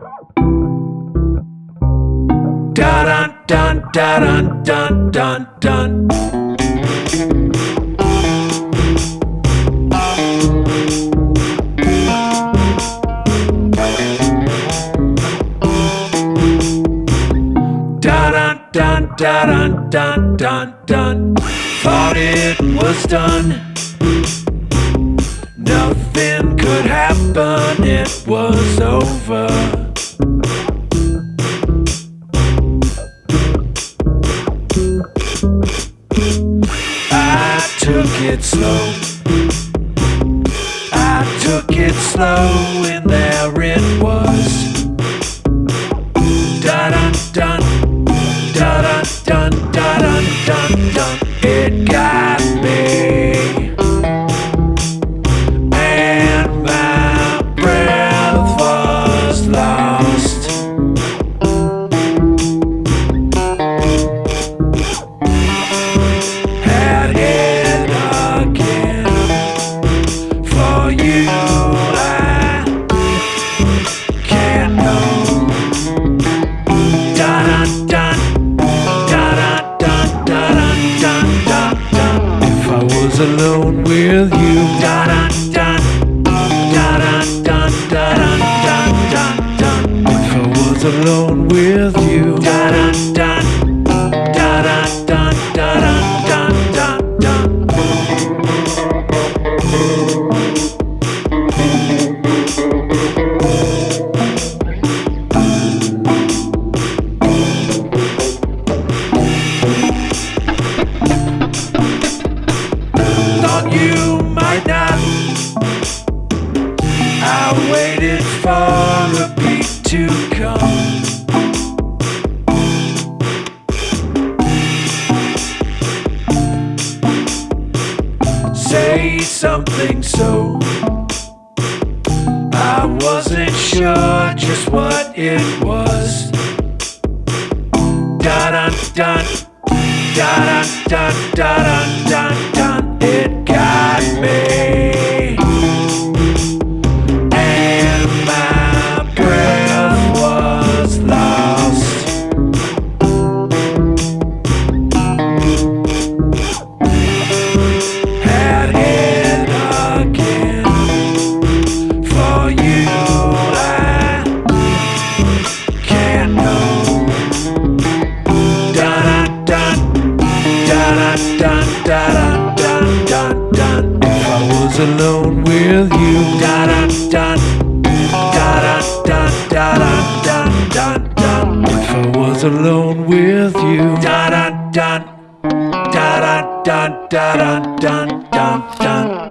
Da dun dun da dun dun dun dun. Da dun dun da dun dun dun dun. Thought it was done. Nothing could happen, it was over. It slow. I took it slow, and there it was. Alone with you. If I was alone with you, you might not. I waited for a beat to come. Say something so I wasn't sure just what it was. Da dun, da dun dun, da dun dun dun. It got me, and my breath was lost. Had it again for you. I can't know. Dun dun alone with you, dun dun dun dun dun dun dun dun. If I was alone with you, dun dun dun dun dun dun dun dun.